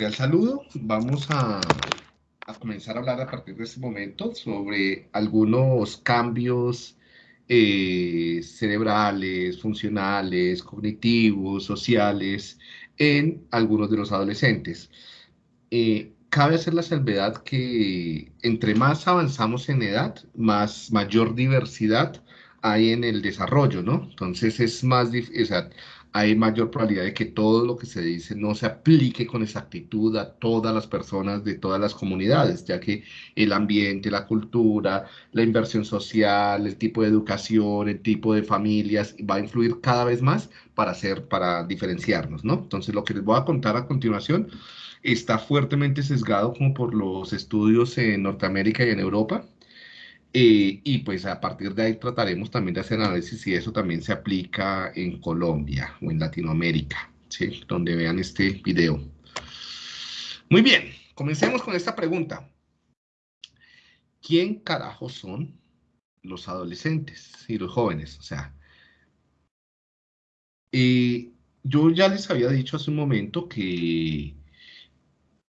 Al saludo, vamos a, comenzar a hablar a partir de este momento sobre algunos cambios eh, cerebrales, funcionales, cognitivos, sociales en algunos de los adolescentes. Eh, cabe hacer la salvedad que entre más avanzamos en edad, más mayor diversidad hay en el desarrollo, ¿no? Entonces es más difícil, hay mayor probabilidad de que todo lo que se dice no se aplique con exactitud a todas las personas de todas las comunidades, ya que el ambiente, la cultura, la inversión social, el tipo de educación, el tipo de familias va a influir cada vez más para hacer, para diferenciarnos, ¿no? Entonces, lo que les voy a contar a continuación está fuertemente sesgado como por los estudios en Norteamérica y en Europa, eh, y pues a partir de ahí trataremos también de hacer análisis si eso también se aplica en Colombia o en Latinoamérica, donde vean este video. Muy bien, comencemos con esta pregunta. ¿Quién carajo son los adolescentes y los jóvenes? O sea, eh, yo ya les había dicho hace un momento que,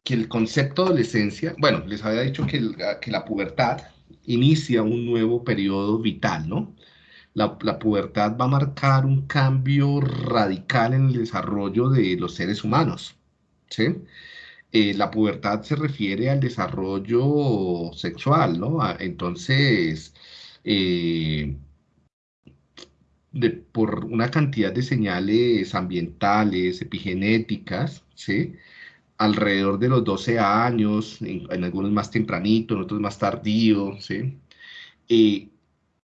que el concepto de adolescencia, bueno, les había dicho que, que la pubertad inicia un nuevo periodo vital, ¿no? La, pubertad va a marcar un cambio radical en el desarrollo de los seres humanos, ¿sí? Eh, la pubertad se refiere al desarrollo sexual, ¿no? Entonces, eh, por una cantidad de señales ambientales, epigenéticas, ¿sí? Alrededor de los 12 años, en, algunos más tempranito, en otros más tardío, ¿sí? Eh,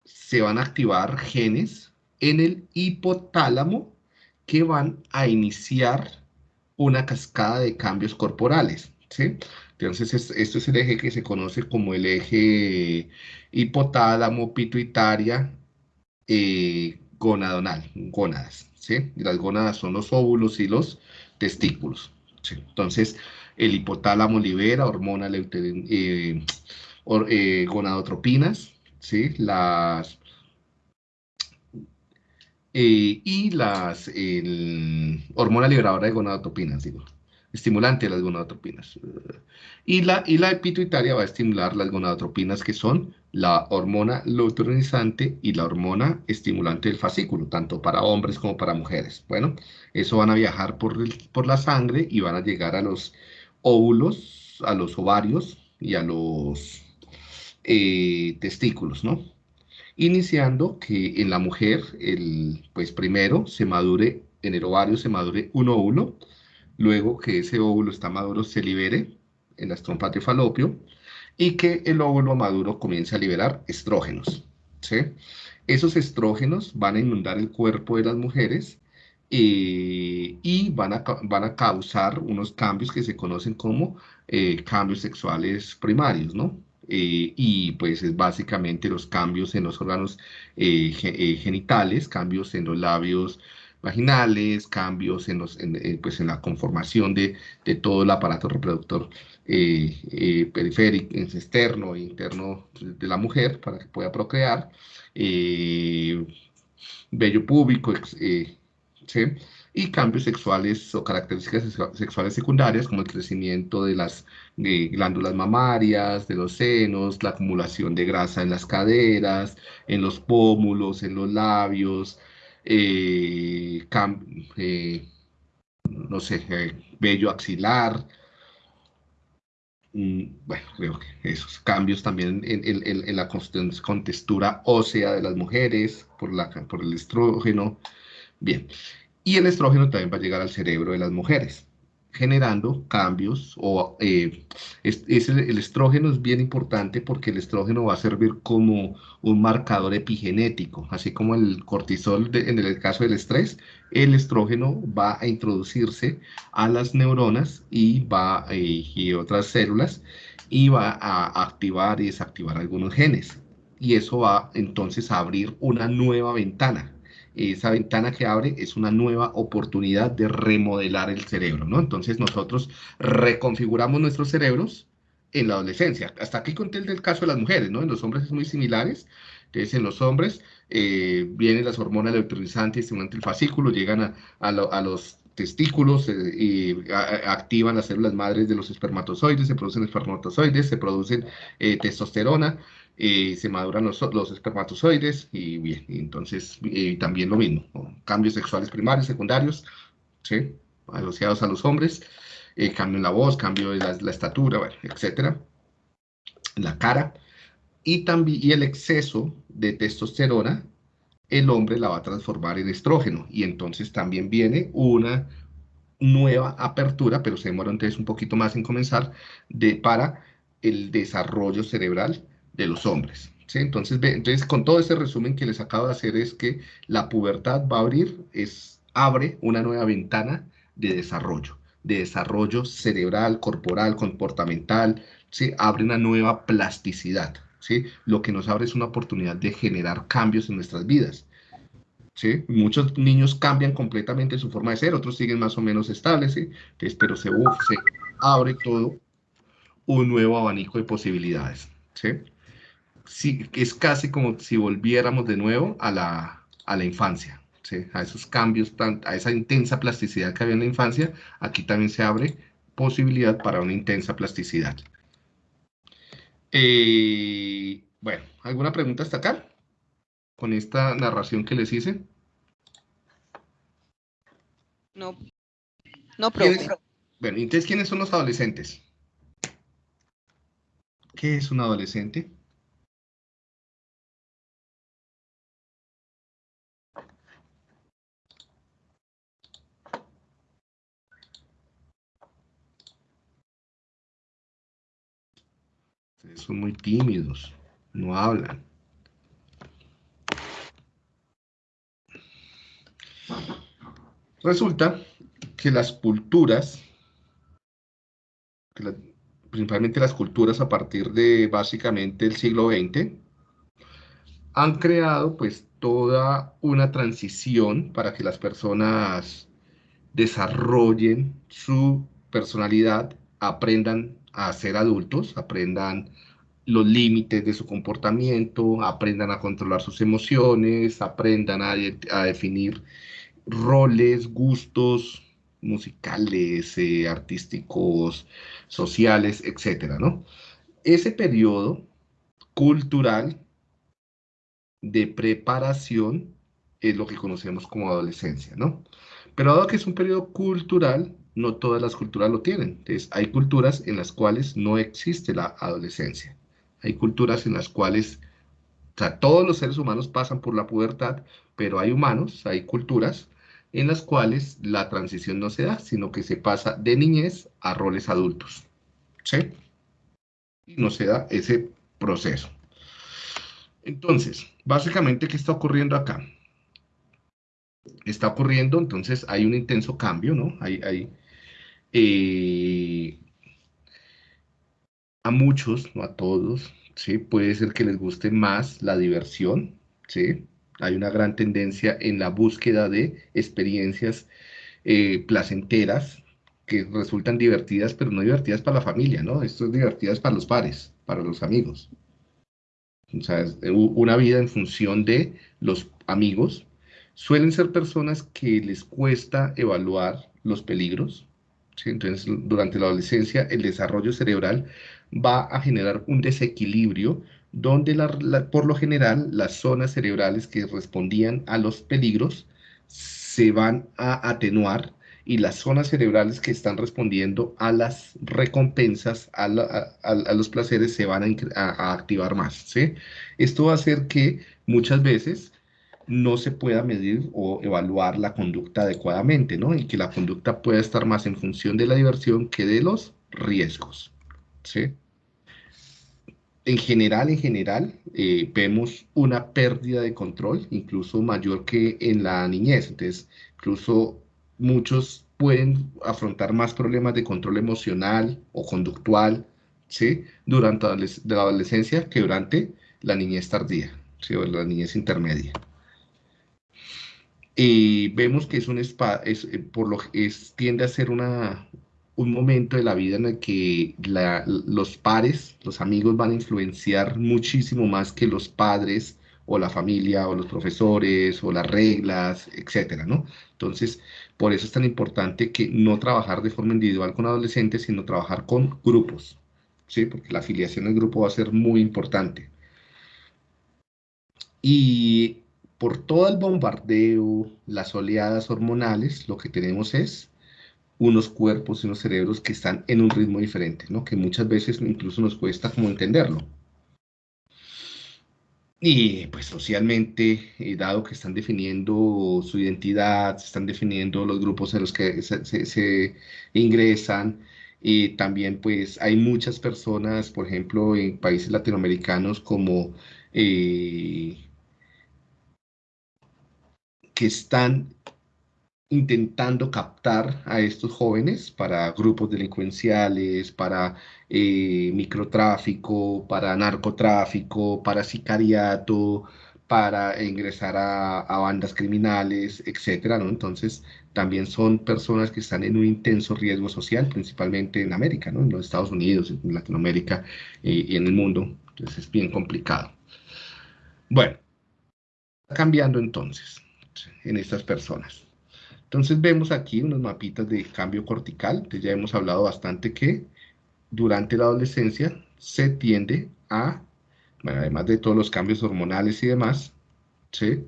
se van a activar genes en el hipotálamo que van a iniciar una cascada de cambios corporales, ¿sí? Entonces, esto es el eje que se conoce como el eje hipotálamo, pituitaria, eh, gonadonal, gónadas, ¿sí? las gónadas son los óvulos y los testículos. Entonces, el hipotálamo libera hormona eh, eh, gonadotropinas, ¿sí? Las, eh, y las hormona liberadora de gonadotropinas, digo, estimulante de las gonadotropinas. Y la, y la pituitaria va a estimular las gonadotropinas que son la hormona luteinizante y la hormona estimulante del fascículo, tanto para hombres como para mujeres. Bueno, eso van a viajar por, por la sangre y van a llegar a los óvulos, a los ovarios y a los eh, testículos, ¿no? Iniciando que en la mujer, el, pues primero se madure, en el ovario se madure un óvulo, luego que ese óvulo está maduro se libere en las trompas de falopio, y que el óvulo maduro comience a liberar estrógenos. ¿sí? Esos estrógenos van a inundar el cuerpo de las mujeres eh, y van a, van a causar unos cambios que se conocen como eh, cambios sexuales primarios, ¿no? Eh, y pues es básicamente los cambios en los órganos genitales, cambios en los labios vaginales, cambios en, los, pues en la conformación de, de, todo el aparato reproductor eh, eh, periférico, externo e interno de la mujer para que pueda procrear, eh, vello púbico, y cambios sexuales o características sexuales secundarias como el crecimiento de las glándulas mamarias, de los senos, la acumulación de grasa en las caderas, en los pómulos, en los labios, no sé, vello axilar, bueno, creo que esos cambios también en, la contextura ósea de las mujeres por, la, por el estrógeno. Bien, y el estrógeno también va a llegar al cerebro de las mujeres generando cambios o eh, es, el, estrógeno es bien importante porque el estrógeno va a servir como un marcador epigenético, así como el cortisol en el caso del estrés, el estrógeno va a introducirse a las neuronas y va eh, y otras células y va a activar y desactivar algunos genes. Y eso va entonces a abrir una nueva ventana esa ventana que abre es una nueva oportunidad de remodelar el cerebro, ¿no? Entonces nosotros reconfiguramos nuestros cerebros en la adolescencia. Hasta aquí conté el del caso de las mujeres, ¿no? En los hombres es muy similares. Entonces, en los hombres eh, vienen las hormonas leutinizantes y estimulantes del fascículo, llegan a, los testículos, y activan las células madres de los espermatozoides, se producen espermatozoides, se producen testosterona, se maduran los, los, espermatozoides y bien, entonces también lo mismo, cambios sexuales primarios, secundarios, ¿sí? asociados a los hombres, cambio en la voz, cambio en la, estatura, bueno, etcétera, la cara, y también y el exceso de testosterona, el hombre la va a transformar en estrógeno, y entonces también viene una nueva apertura, pero se demora entonces un poquito más en comenzar, de, para el desarrollo cerebral de los hombres. ¿sí? Entonces, entonces, con todo ese resumen que les acabo de hacer es que la pubertad va a abrir, es, abre una nueva ventana de desarrollo, de desarrollo cerebral, corporal, comportamental, ¿sí? abre una nueva plasticidad. ¿sí? Lo que nos abre es una oportunidad de generar cambios en nuestras vidas. ¿sí? Muchos niños cambian completamente su forma de ser, otros siguen más o menos estables, ¿sí? pero se, se abre todo un nuevo abanico de posibilidades. ¿sí? Sí, es casi como si volviéramos de nuevo a la, a la infancia, ¿sí? a esos cambios, a esa intensa plasticidad que había en la infancia, aquí también se abre posibilidad para una intensa plasticidad. Eh, bueno, ¿alguna pregunta hasta acá? Con esta narración que les hice. No, no, profe. Bueno, entonces, ¿quiénes son los adolescentes? ¿Qué es un adolescente? Son muy tímidos, no hablan. Resulta que las culturas, principalmente las culturas a partir de básicamente el siglo XX, han creado pues toda una transición para que las personas desarrollen su personalidad, aprendan a ser adultos, aprendan los límites de su comportamiento, aprendan a controlar sus emociones, aprendan a, definir roles, gustos musicales, eh, artísticos, sociales, etcétera, ¿no? Ese periodo cultural de preparación es lo que conocemos como adolescencia, ¿no? Pero dado que es un periodo cultural, no todas las culturas lo tienen. Entonces, hay culturas en las cuales no existe la adolescencia. Hay culturas en las cuales, o sea, todos los seres humanos pasan por la pubertad, pero hay humanos, hay culturas en las cuales la transición no se da, sino que se pasa de niñez a roles adultos. ¿Sí? Y no se da ese proceso. Entonces, básicamente, ¿qué está ocurriendo acá? Está ocurriendo, entonces hay un intenso cambio, ¿no? Hay, hay, eh, a muchos, no a todos, ¿sí? Puede ser que les guste más la diversión, ¿sí? Hay una gran tendencia en la búsqueda de experiencias eh, placenteras que resultan divertidas, pero no divertidas para la familia, ¿no? Esto es divertidas para los pares, para los amigos. O sea, es una vida en función de los amigos. Suelen ser personas que les cuesta evaluar los peligros, entonces, durante la adolescencia, el desarrollo cerebral va a generar un desequilibrio donde por lo general las zonas cerebrales que respondían a los peligros se van a atenuar y las zonas cerebrales que están respondiendo a las recompensas, a, los placeres, se van a, activar más. Esto va a hacer que muchas veces no se pueda medir o evaluar la conducta adecuadamente, ¿no? Y que la conducta pueda estar más en función de la diversión que de los riesgos, ¿sí? En general, en general, eh, vemos una pérdida de control, incluso mayor que en la niñez. Entonces, incluso muchos pueden afrontar más problemas de control emocional o conductual, ¿sí? Durante la adolescencia que durante la niñez tardía, ¿sí? O la niñez intermedia. Y vemos que es un es, eh, por lo es, tiende a ser una, un momento de la vida en el que los pares, los amigos van a influenciar muchísimo más que los padres o la familia, o los profesores, o las reglas, etcétera, ¿no? Entonces, por eso es tan importante que no trabajar de forma individual con adolescentes, sino trabajar con grupos, ¿sí? Porque la afiliación al grupo va a ser muy importante. Y por todo el bombardeo, las oleadas hormonales, lo que tenemos es unos cuerpos y unos cerebros que están en un ritmo diferente, ¿no? Que muchas veces incluso nos cuesta como entenderlo. Y pues socialmente, eh, dado que están definiendo su identidad, están definiendo los grupos en los que se, ingresan, y también pues hay muchas personas, por ejemplo, en países latinoamericanos como eh, que están intentando captar a estos jóvenes para grupos delincuenciales, para eh, microtráfico, para narcotráfico, para sicariato, para ingresar a, bandas criminales, etcétera. Entonces, también son personas que están en un intenso riesgo social, principalmente en América, ¿no? En los Estados Unidos, en Latinoamérica eh, y en el mundo. Entonces, es bien complicado. Bueno, cambiando entonces en estas personas. Entonces vemos aquí unos mapitas de cambio cortical, que ya hemos hablado bastante que durante la adolescencia se tiende a, bueno, además de todos los cambios hormonales y demás, ¿sí?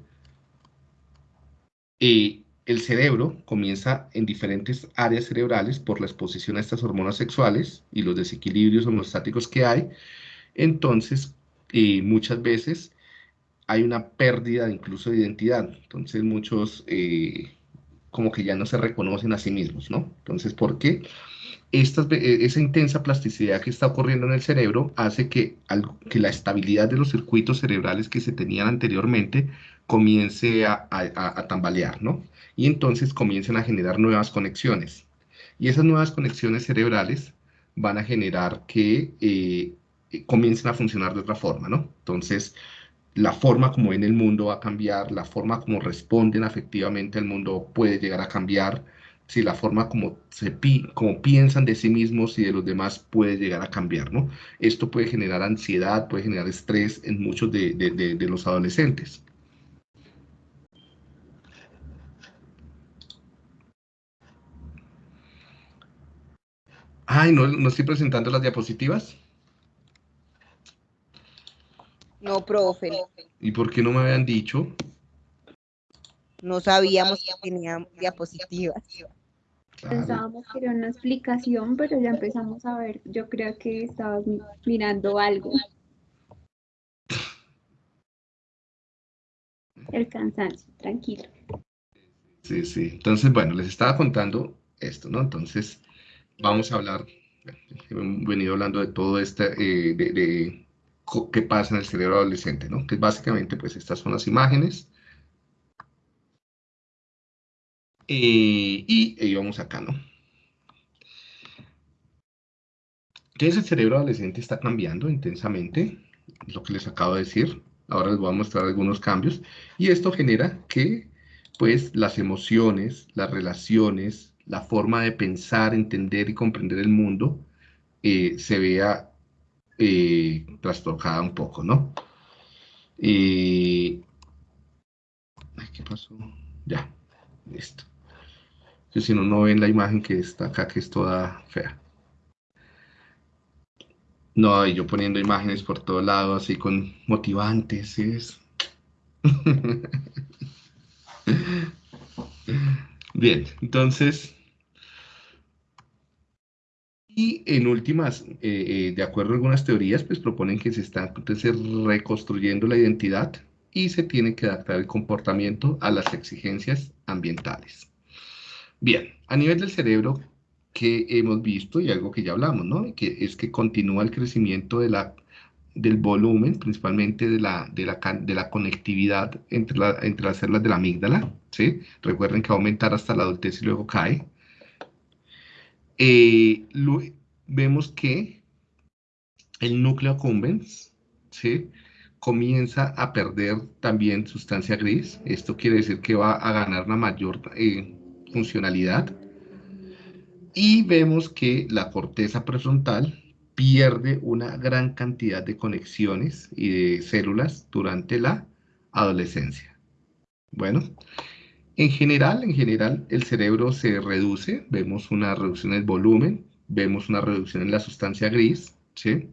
Y el cerebro comienza en diferentes áreas cerebrales por la exposición a estas hormonas sexuales y los desequilibrios homostáticos que hay. Entonces, y muchas veces hay una pérdida incluso de identidad. Entonces, muchos eh, como que ya no se reconocen a sí mismos, ¿no? Entonces, ¿por qué? Esta, e, esa intensa plasticidad que está ocurriendo en el cerebro hace que, que la estabilidad de los circuitos cerebrales que se tenían anteriormente comience a, tambalear, ¿no? Y entonces comiencen a generar nuevas conexiones. Y esas nuevas conexiones cerebrales van a generar que eh, comiencen a funcionar de otra forma, ¿no? Entonces, la forma como ven el mundo va a cambiar, la forma como responden afectivamente al mundo puede llegar a cambiar, si la forma como, se como piensan de sí mismos y de los demás puede llegar a cambiar, ¿no? Esto puede generar ansiedad, puede generar estrés en muchos de, de los adolescentes. Ay, ¿no, ¿no estoy presentando las diapositivas? No, profe. ¿Y por qué no me habían dicho? No sabíamos que tenía diapositivas. Pensábamos que era una explicación, pero ya empezamos a ver. Yo creo que estabas mirando algo. El cansancio, tranquilo. Sí, sí. Entonces, bueno, les estaba contando esto, ¿no? Entonces, vamos a hablar, hemos venido hablando de todo este, eh, de qué pasa en el cerebro adolescente, ¿no? Que básicamente, pues estas son las imágenes. Eh, y, vamos acá, ¿no? Entonces el cerebro adolescente está cambiando intensamente, lo que les acabo de decir. Ahora les voy a mostrar algunos cambios. Y esto genera que, pues, las emociones, las relaciones, la forma de pensar, entender y comprender el mundo eh, se vea eh, trastocada un poco, ¿no? Y... ¿Qué pasó? Ya, listo. Si no, no ven la imagen que está acá, que es toda fea. No, y yo poniendo imágenes por todo lado, así con motivantes, es... Bien, entonces y en últimas, eh, eh, de acuerdo a algunas teorías, pues proponen que se está reconstruyendo la identidad y se tiene que adaptar el comportamiento a las exigencias ambientales. Bien, a nivel del cerebro, que hemos visto y algo que ya hablamos, ¿no? Que es que continúa el crecimiento de la, del volumen, principalmente de la, de la, de la conectividad entre, la, entre las células de la amígdala, ¿sí? Recuerden que va a aumentar hasta la adultez y luego cae. Eh, vemos que el núcleo accumbens ¿sí? comienza a perder también sustancia gris. Esto quiere decir que va a ganar una mayor eh, funcionalidad. Y vemos que la corteza prefrontal pierde una gran cantidad de conexiones y de células durante la adolescencia. Bueno, en general, en general, el cerebro se reduce, vemos una reducción del volumen, vemos una reducción en la sustancia gris, ¿sí?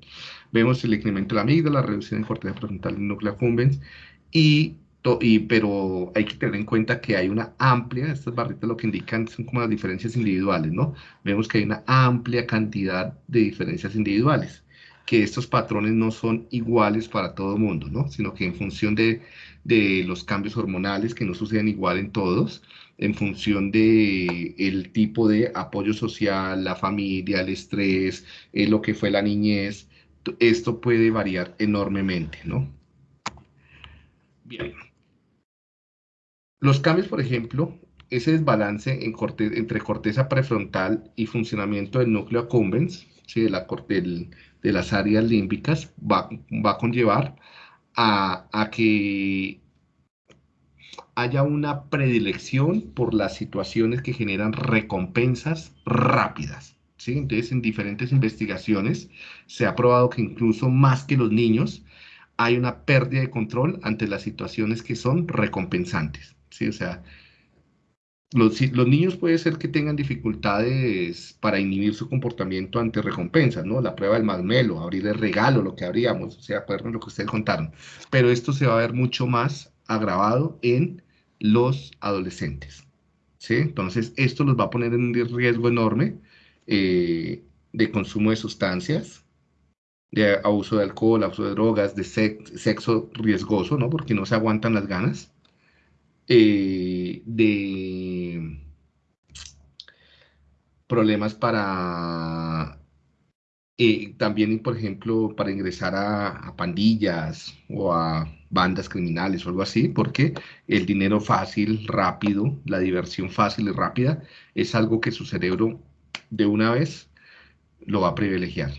Vemos el incremento de la amígdala, la reducción en corteza frontal del núcleo accumbens, y, y, pero hay que tener en cuenta que hay una amplia, estas barritas lo que indican son como las diferencias individuales, ¿no? Vemos que hay una amplia cantidad de diferencias individuales, que estos patrones no son iguales para todo el mundo, ¿no? Sino que en función de, de los cambios hormonales que no suceden igual en todos, en función de el tipo de apoyo social, la familia, el estrés, eh, lo que fue la niñez, esto puede variar enormemente, ¿no? Bien. Los cambios, por ejemplo, ese desbalance en entre corteza prefrontal y funcionamiento del núcleo accumbens, ¿sí? de, la, de las áreas límbicas, va, va a conllevar a, que haya una predilección por las situaciones que generan recompensas rápidas. ¿sí? Entonces, en diferentes investigaciones se ha probado que incluso más que los niños, hay una pérdida de control ante las situaciones que son recompensantes. ¿sí? O sea, los, niños puede ser que tengan dificultades para inhibir su comportamiento ante recompensas, ¿no? La prueba del masmelo, abrir el regalo, lo que abríamos, o sea, acuerdan lo que ustedes contaron. Pero esto se va a ver mucho más agravado en los adolescentes. ¿sí? Entonces, esto los va a poner en un riesgo enorme eh, de consumo de sustancias, de abuso de alcohol, abuso de drogas, de sexo riesgoso, ¿no? Porque no se aguantan las ganas. Eh, de problemas para eh, también, por ejemplo, para ingresar a, pandillas o a bandas criminales o algo así, porque el dinero fácil, rápido, la diversión fácil y rápida es algo que su cerebro de una vez lo va a privilegiar.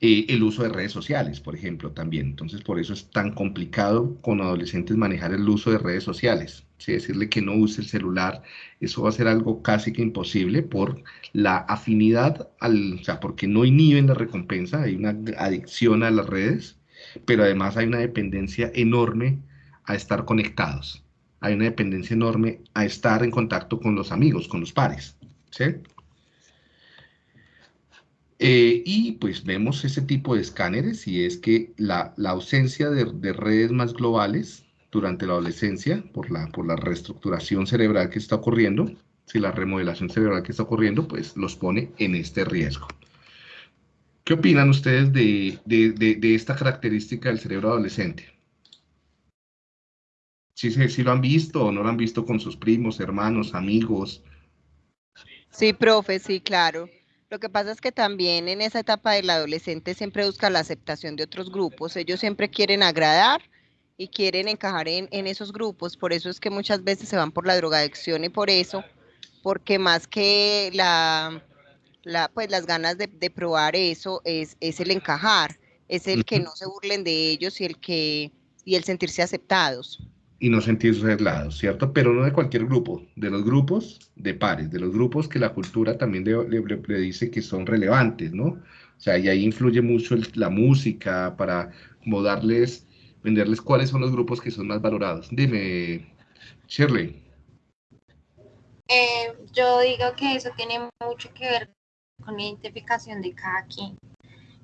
Eh, el uso de redes sociales, por ejemplo, también. Entonces, por eso es tan complicado con adolescentes manejar el uso de redes sociales. Decirle que no use el celular, eso va a ser algo casi que imposible por la afinidad, al, o sea, porque no inhiben la recompensa, hay una adicción a las redes, pero además hay una dependencia enorme a estar conectados. Hay una dependencia enorme a estar en contacto con los amigos, con los pares. ¿sí? Eh, y pues vemos ese tipo de escáneres y es que la, ausencia de, redes más globales durante la adolescencia, por la, por la reestructuración cerebral que está ocurriendo, si la remodelación cerebral que está ocurriendo, pues los pone en este riesgo. ¿Qué opinan ustedes de, de esta característica del cerebro adolescente? ¿Sí, ¿Sí, lo han visto o no lo han visto con sus primos, hermanos, amigos? Sí, profe, sí, claro. Lo que pasa es que también en esa etapa del adolescente siempre busca la aceptación de otros grupos. Ellos siempre quieren agradar y quieren encajar en, esos grupos. Por eso es que muchas veces se van por la drogadicción y por eso, porque más que la, la pues las ganas de, probar eso es, es el encajar, es el que no se burlen de ellos y el que y el sentirse aceptados y no sentirse aislados, ¿cierto? Pero no de cualquier grupo, de los grupos de pares, de los grupos que la cultura también le, dice que son relevantes, ¿no? O sea, y ahí influye mucho la música para como darles, venderles cuáles son los grupos que son más valorados. Dime, Shirley. Eh, yo digo que eso tiene mucho que ver con la identificación de cada quien.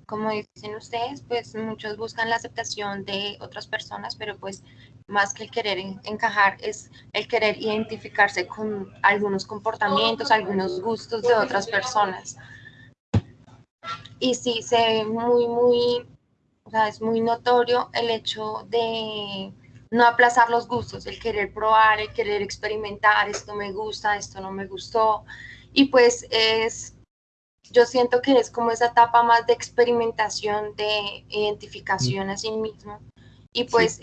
Como dicen ustedes, pues muchos buscan la aceptación de otras personas, pero pues más que el querer encajar, es el querer identificarse con algunos comportamientos, algunos gustos de otras personas. Y sí, se ve muy, muy, o sea, es muy notorio el hecho de no aplazar los gustos, el querer probar, el querer experimentar, esto me gusta, esto no me gustó. Y pues es, yo siento que es como esa etapa más de experimentación, de identificación a sí mismo. Y pues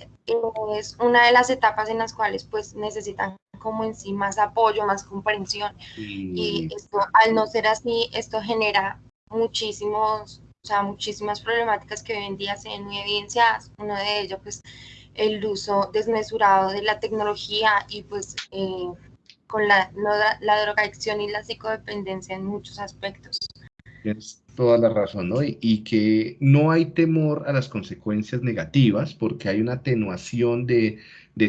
es una de las etapas en las cuales pues necesitan como en sí más apoyo, más comprensión. Y esto, al no ser así, esto genera muchísimos, o sea, muchísimas problemáticas que hoy en día se ven muy evidenciadas. Uno de ellos, pues, el uso desmesurado de la tecnología y pues eh, con la, la drogadicción y la psicodependencia en muchos aspectos. Tienes toda la razón, ¿no? Y, que no hay temor a las consecuencias negativas porque hay una atenuación de,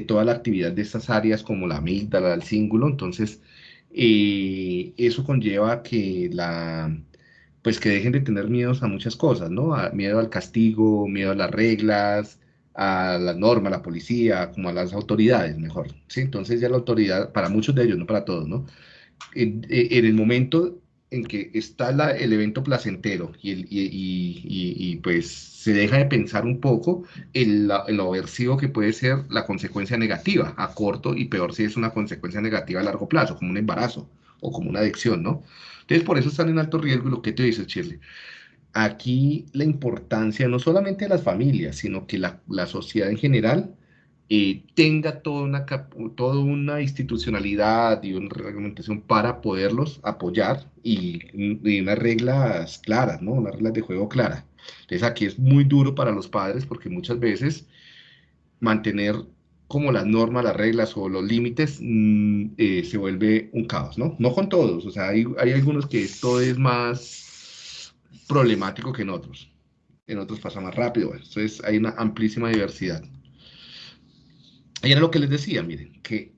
toda la actividad de estas áreas como la amígdala, el cíngulo, entonces eh, eso conlleva que la pues que dejen de tener miedos a muchas cosas, ¿no? miedo al castigo, miedo a las reglas, a la norma, a la policía, como a las autoridades, mejor, ¿sí? Entonces ya la autoridad, para muchos de ellos, no para todos, ¿no? En, el momento en que está el evento placentero y, y, pues se deja de pensar un poco en, lo aversivo que puede ser la consecuencia negativa a corto y peor si es una consecuencia negativa a largo plazo, como un embarazo o como una adicción, ¿no? Entonces por eso están en alto riesgo lo que te dices, Shirley aquí la importancia no solamente de las familias, sino que la, sociedad en general eh, tenga toda una, toda una institucionalidad y una reglamentación para poderlos apoyar y, unas reglas claras, ¿no? Unas reglas de juego claras. Entonces aquí es muy duro para los padres porque muchas veces mantener como las normas, las reglas o los límites mm, eh, se vuelve un caos, ¿no? No con todos, o sea, hay, hay algunos que esto es más problemático que en otros. En otros pasa más rápido. Entonces hay una amplísima diversidad. Y era lo que les decía, miren, que,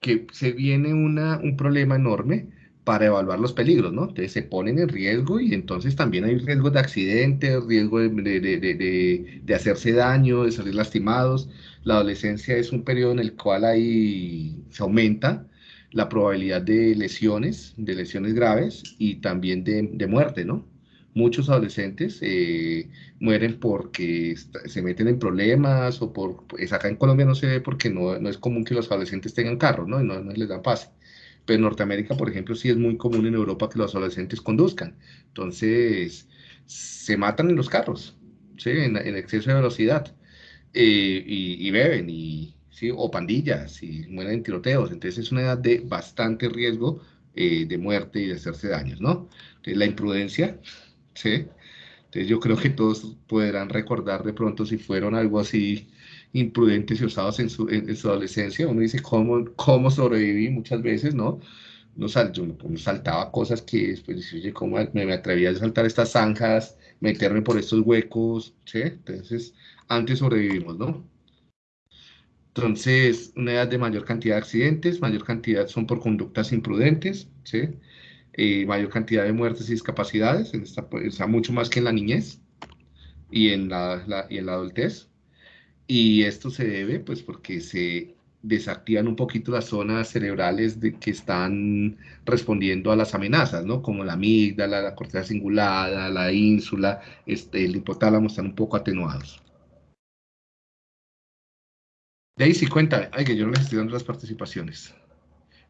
que se viene una, un problema enorme para evaluar los peligros, ¿no? Entonces se ponen en riesgo y entonces también hay riesgos de accidentes, riesgo de, de, de, de, hacerse daño, de salir lastimados. La adolescencia es un periodo en el cual ahí se aumenta la probabilidad de lesiones, de lesiones graves y también de, muerte, ¿no? muchos adolescentes eh, mueren porque se meten en problemas o por, pues acá en Colombia no se ve porque no, no es común que los adolescentes tengan carros, ¿no? Y no, les dan pase. Pero en Norteamérica, por ejemplo, sí es muy común en Europa que los adolescentes conduzcan. Entonces, se matan en los carros, ¿sí? En, exceso de velocidad. Eh, y, beben, y, ¿sí? o pandillas, y mueren en tiroteos. Entonces, es una edad de bastante riesgo eh, de muerte y de hacerse daños, ¿no? Entonces, la imprudencia ¿sí? Entonces yo creo que todos podrán recordar de pronto si fueron algo así imprudentes y usados en su, en, su adolescencia. Uno dice, ¿cómo, cómo sobreviví muchas veces, no? Uno, sal, yo, saltaba cosas que después dice, oye, ¿cómo me, me atrevía a saltar estas zanjas, meterme por estos huecos? ¿sí? Entonces, antes sobrevivimos, ¿no? Entonces, una edad de mayor cantidad de accidentes, mayor cantidad son por conductas imprudentes, ¿sí? Eh, mayor cantidad de muertes y discapacidades, en esta, o sea, mucho más que en la niñez y en la, y en la adultez. Y esto se debe, pues, porque se desactivan un poquito las zonas cerebrales de, que están respondiendo a las amenazas, ¿no? Como la amígdala, la corteza cingulada, la ínsula, este, el hipotálamo están un poco atenuados. Daisy, cuéntame. Ay, que yo no les estoy dando las participaciones.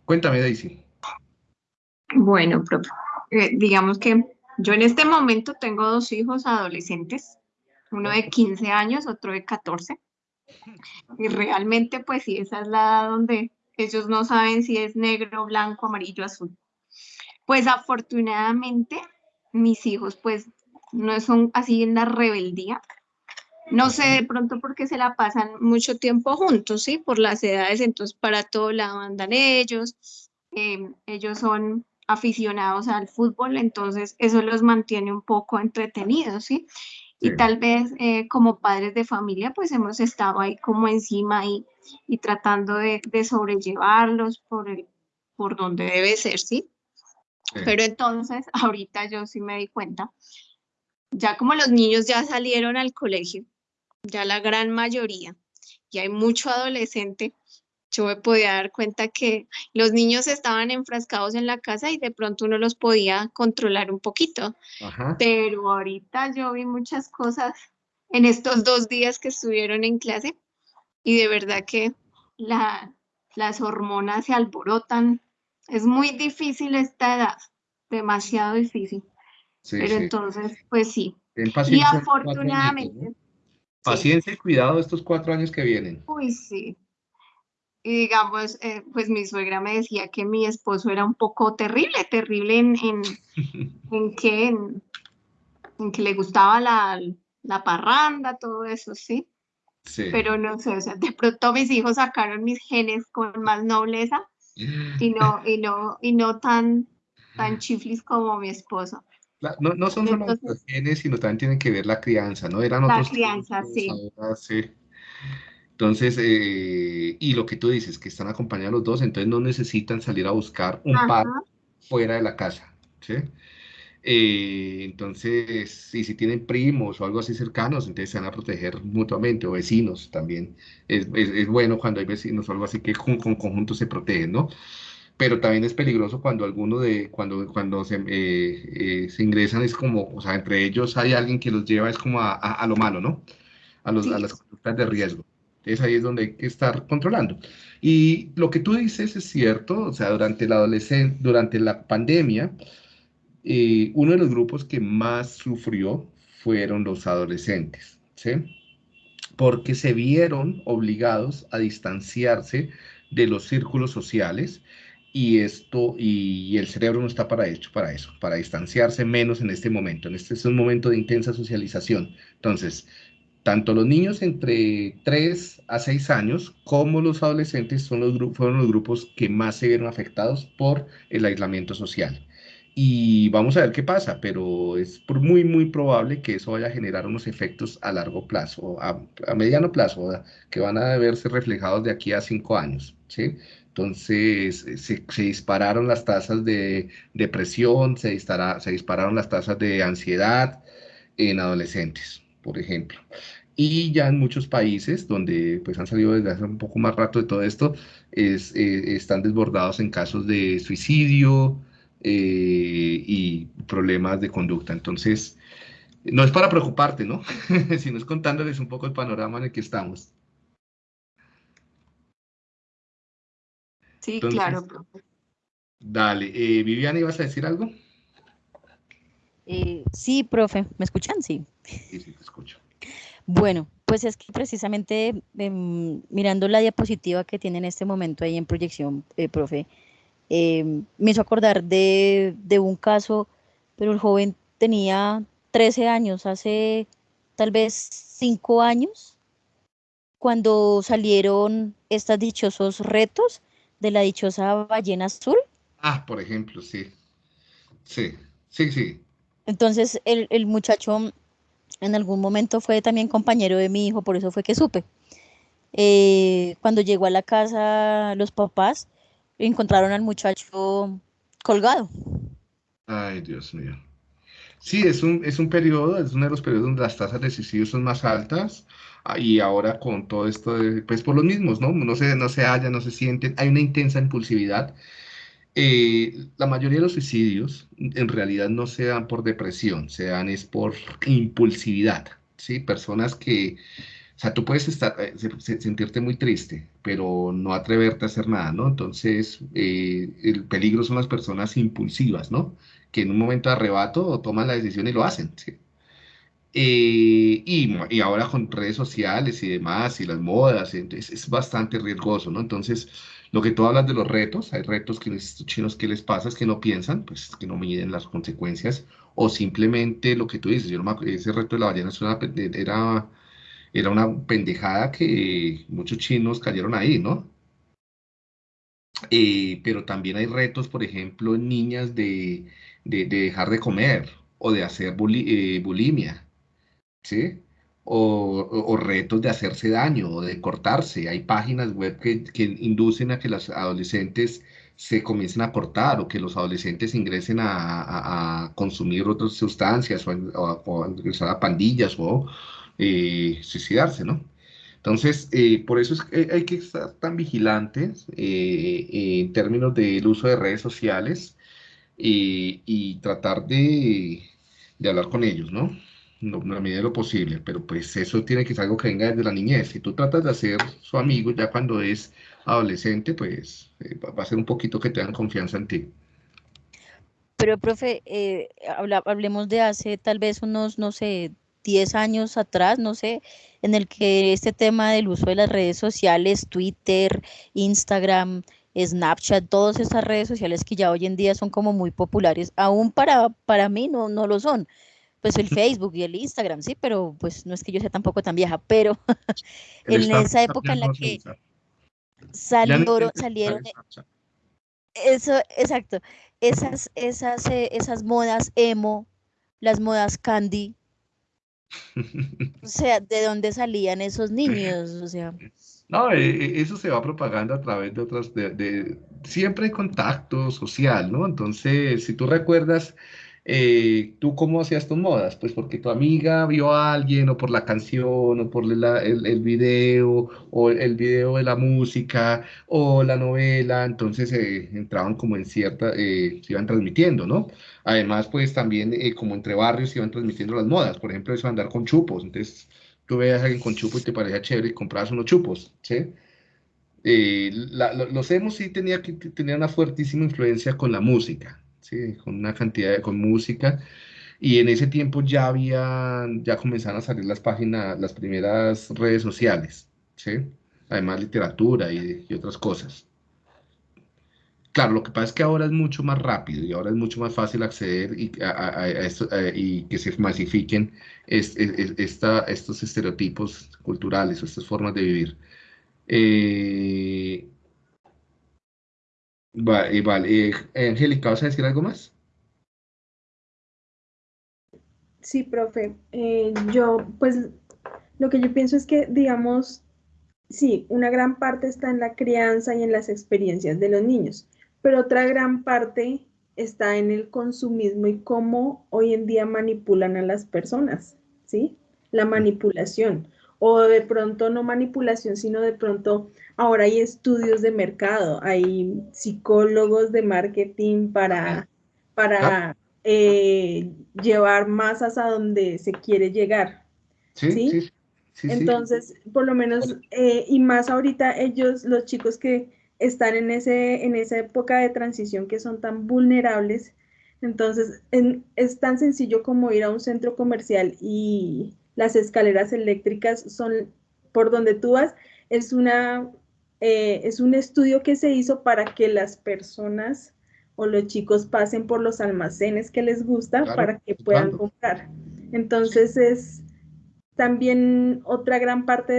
Cuéntame, Daisy. Bueno, eh, digamos que yo en este momento tengo dos hijos adolescentes, uno de 15 años, otro de 14. Y realmente, pues sí, esa es la edad donde ellos no saben si es negro, blanco, amarillo, azul. Pues afortunadamente, mis hijos, pues no son así en la rebeldía. No sé de pronto porque se la pasan mucho tiempo juntos, ¿sí? Por las edades, entonces para todo lado andan ellos. Eh, ellos son aficionados al fútbol, entonces eso los mantiene un poco entretenidos, ¿sí? Y tal vez eh, como padres de familia, pues hemos estado ahí como encima y, y tratando de, de, sobrellevarlos por, el, por donde debe ser, ¿sí? Pero entonces, ahorita yo sí me di cuenta, ya como los niños ya salieron al colegio, ya la gran mayoría, y hay mucho adolescente, yo me podía dar cuenta que los niños estaban enfrascados en la casa y de pronto uno los podía controlar un poquito. Pero ahorita yo vi muchas cosas en estos dos días que estuvieron en clase y de verdad que la, las hormonas se alborotan. Es muy difícil esta edad, demasiado difícil. Pero entonces, pues sí. Y afortunadamente. Paciencia y cuidado estos cuatro años que vienen. Uy, sí. Y digamos, eh, pues mi suegra me decía que mi esposo era un poco terrible, terrible en, en, en que, en, que le gustaba la, la, parranda, todo eso, ¿sí? Sí. Pero no sé, o sea, de pronto mis hijos sacaron mis genes con más nobleza y no, y no, y no tan, tan chiflis como mi esposo. no, no, son solo los genes, sino también tienen que ver la crianza, ¿no? Eran la crianza, sí. sí. Entonces, eh, y lo que tú dices, que están acompañados los dos, entonces no necesitan salir a buscar un par fuera de la casa, ¿sí? Eh, entonces, y si tienen primos o algo así cercanos, entonces se van a proteger mutuamente, o vecinos también. Es, es, bueno cuando hay vecinos o algo así que con, con conjunto se protegen, ¿no? pero también es peligroso cuando alguno de, cuando, cuando se, eh, eh, se ingresan es como, o sea, entre ellos hay alguien que los lleva es como a, a, lo malo, ¿no? A, los, a las conductas de riesgo. Entonces ahí es donde hay que estar controlando. Y lo que tú dices es cierto, o sea, durante la adolescencia, durante la pandemia, eh, uno de los grupos que más sufrió fueron los adolescentes, ¿sí? Porque se vieron obligados a distanciarse de los círculos sociales y esto y, el cerebro no está para hecho para eso, para distanciarse menos en este momento. En este es un momento de intensa socialización. Entonces, tanto los niños entre 3 a 6 años como los adolescentes son los fueron los grupos que más se vieron afectados por el aislamiento social. Y vamos a ver qué pasa, pero es muy, muy probable que eso vaya a generar unos efectos a largo plazo, a, mediano plazo, que van a verse reflejados de aquí a cinco años, ¿sí? Entonces se, dispararon las tasas de depresión, se dispararon las tasas de ansiedad en adolescentes, por ejemplo. Y ya en muchos países donde pues han salido desde hace un poco más rato de todo esto, es, eh, están desbordados en casos de suicidio eh, y problemas de conducta. Entonces, no es para preocuparte, ¿no? sino es contándoles un poco el panorama en el que estamos. Sí, claro, Dale, eh, Viviana, ¿ibas a decir algo? Eh, sí, profe, ¿me escuchan? Sí. Sí, sí, te escucho. Bueno, pues es que precisamente em, mirando la diapositiva que tiene en este momento ahí en proyección, eh, profe, em, me hizo acordar de, de, un caso, pero el joven tenía 13 años, hace tal vez 5 años, cuando salieron estos dichosos retos de la dichosa ballena azul. Ah, por ejemplo, sí. Sí, sí, sí. Entonces el, muchacho en algún momento fue también compañero de mi hijo, por eso fue que supe. Eh, cuando llegó a la casa los papás, encontraron al muchacho colgado. Ay, Dios mío. Sí, es un, es un periodo, es uno de los periodos donde las tasas de suicidio son más altas. Ah, y ahora con todo esto, pues por los mismos, ¿no? No se, no se halla, no se sienten, hay una intensa impulsividad. Eh, la mayoría de los suicidios en realidad no se dan por depresión, se dan es por impulsividad, ¿sí? Personas que, o sea, tú puedes estar, eh, sentirte muy triste, pero no atreverte a hacer nada, ¿no? Entonces, eh, el peligro son las personas impulsivas, ¿no? Que en un momento de arrebato toman la decisión y lo hacen. Eh, y, ahora con redes sociales y demás, y las modas, entonces es bastante riesgoso, ¿no? Entonces, lo que tú hablas de los retos, hay retos que los chinos que les pasa es que no piensan, pues que no miden las consecuencias, o simplemente lo que tú dices, yo no me ese reto de la ballena era, era una pendejada que muchos chinos cayeron ahí, ¿no? Eh, pero también hay retos, por ejemplo, en niñas de, dejar de comer o de hacer eh, bulimia. ¿sí? O, retos de hacerse daño o de cortarse. Hay páginas web que, inducen a que los adolescentes se comiencen a cortar o que los adolescentes ingresen a, consumir otras sustancias o, a, ingresar a pandillas o eh, suicidarse, ¿no? Entonces, eh, por eso es que hay que estar tan vigilantes eh, en términos del uso de redes sociales y tratar de, de hablar con ellos, ¿no? No, la medida de lo posible, pero pues eso tiene que ser algo que venga desde la niñez. Si tú tratas de hacer su amigo ya cuando es adolescente, pues eh, va a ser un poquito que te dan confianza en ti. Pero, profe, eh, hablemos de hace tal vez unos, no sé, 10 años atrás, no sé, en el que este tema del uso de las redes sociales, Twitter, Instagram, Snapchat, todas estas redes sociales que ya hoy en día son como muy populares, aún para, para mí no, no lo son pues el Facebook y el Instagram, sí, pero pues no es que yo sea tampoco tan vieja, pero en esa época en la que salieron, salieron eso, exacto, esas, esas, eh, esas modas emo, las modas candy. O sea, ¿de dónde salían esos niños? O sea. No, e, e, eso se va propagando a través de otras, de, siempre hay contacto social, ¿no? Entonces, si tú recuerdas, eh, ¿tú cómo hacías tus modas? Pues porque tu amiga vio a alguien, o por la canción, o por el, el, video, o el video de la música, o la novela, entonces eh, entraban como en cierta, eh, se iban transmitiendo, ¿no? Además, pues también como entre barrios se iban transmitiendo las modas, por ejemplo, eso de andar con chupos, entonces tú veías a alguien con chupo y te parecía chévere y comprabas unos chupos, ¿sí? los emos sí tenía, que, tenía una fuertísima influencia con la música, ¿sí? con una cantidad de con música. Y en ese tiempo ya había, ya comenzaron a salir las páginas, las primeras redes sociales, ¿sí? Además literatura y, otras cosas. Claro, lo que pasa es que ahora es mucho más rápido y ahora es mucho más fácil acceder y, a, esto, y que se masifiquen estos estereotipos culturales o estas formas de vivir. Eh, Vale, vale. Eh, Angélica, ¿vas a decir algo más? Sí, profe. Eh, yo, pues, lo que yo pienso es que, digamos, sí, una gran parte está en la crianza y en las experiencias de los niños, pero otra gran parte está en el consumismo y cómo hoy en día manipulan a las personas, ¿sí? La manipulación. O de pronto no manipulación, sino de pronto Ahora hay estudios de mercado, hay psicólogos de marketing para, para eh, llevar masas a donde se quiere llegar. Sí, sí, Entonces, por lo menos, eh, y más ahorita ellos, los chicos que están en, ese, en esa época de transición que son tan vulnerables, entonces es tan sencillo como ir a un centro comercial y las escaleras eléctricas son por donde tú vas, es una eh, es un estudio que se hizo para que las personas o los chicos pasen por los almacenes que les gusta para que puedan comprar. Entonces es también otra gran parte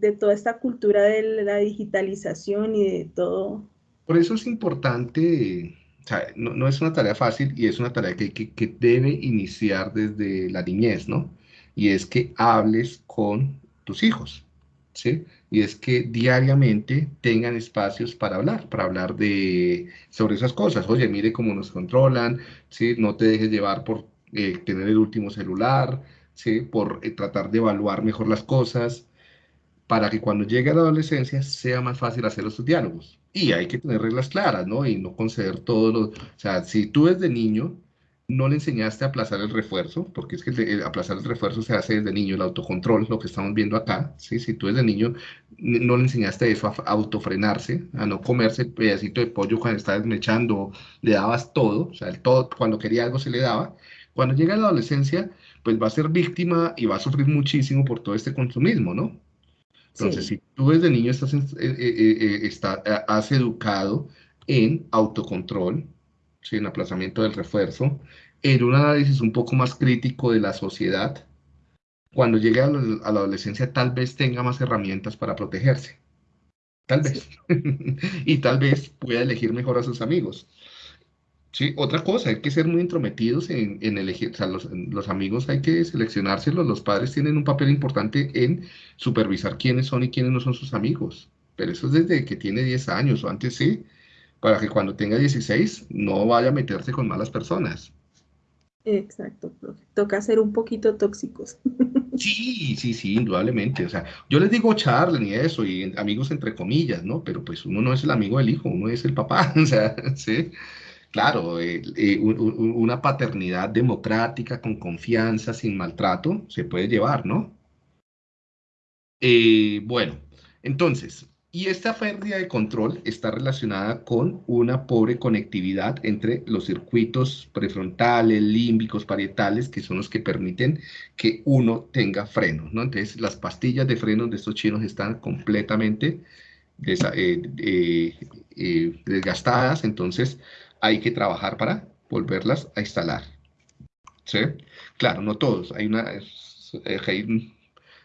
de, toda esta cultura de la digitalización y de todo. Por eso es importante, o sea, no, es una tarea fácil y es una tarea que, que debe iniciar desde la niñez, ¿no? Y es que hables con tus hijos, ¿sí? y es que diariamente tengan espacios para hablar, para hablar de, sobre esas cosas. Oye, mire cómo nos controlan, ¿sí? no te dejes llevar por eh, tener el último celular, ¿sí? por eh, tratar de evaluar mejor las cosas, para que cuando llegue a la adolescencia sea más fácil hacer esos diálogos. Y hay que tener reglas claras, ¿no? Y no conceder todo lo... O sea, si tú desde niño no le enseñaste a aplazar el refuerzo, porque es que el, aplazar el refuerzo se hace desde niño, el autocontrol, lo que estamos viendo acá, ¿sí? si tú desde niño no le enseñaste eso, a, autofrenarse, a no comerse el pedacito de pollo cuando estaba desmechando, le dabas todo, o sea, el todo, cuando quería algo se le daba, cuando llega a la adolescencia, pues va a ser víctima y va a sufrir muchísimo por todo este consumismo, ¿no? Entonces, si tú desde niño estás, eh, eh, eh, has educado en autocontrol, en aplazamiento del refuerzo, en un análisis un poco más crítico de la sociedad, cuando llegue a, la adolescencia tal vez tenga más herramientas para protegerse. Tal vez. y tal vez pueda elegir mejor a sus amigos. Sí, otra cosa, hay que ser muy intrometidos en, elegir, o sea, los, los, amigos hay que seleccionárselos, los padres tienen un papel importante en supervisar quiénes son y quiénes no son sus amigos, pero eso es desde que tiene 10 años o antes sí, para que cuando tenga 16 no vaya a meterse con malas personas. Exacto. Toca ser un poquito tóxicos. Sí, sí, sí, indudablemente. O sea, yo les digo charla ni eso, y amigos entre comillas, ¿no? Pero pues uno no es el amigo del hijo, uno es el papá. O sea, sí. Claro, eh, eh, una paternidad democrática, con confianza, sin maltrato, se puede llevar, ¿no? Eh, bueno, entonces, y esta pérdida de control está relacionada con una pobre conectividad entre los circuitos prefrontales, límbicos, parietales, que son los que permiten que uno tenga freno. ¿no? Entonces, las pastillas de freno de estos chinos están completamente eh, eh, eh, desgastadas, entonces hay que trabajar para volverlas a instalar. ¿Sí? Claro, no todos, hay una, hay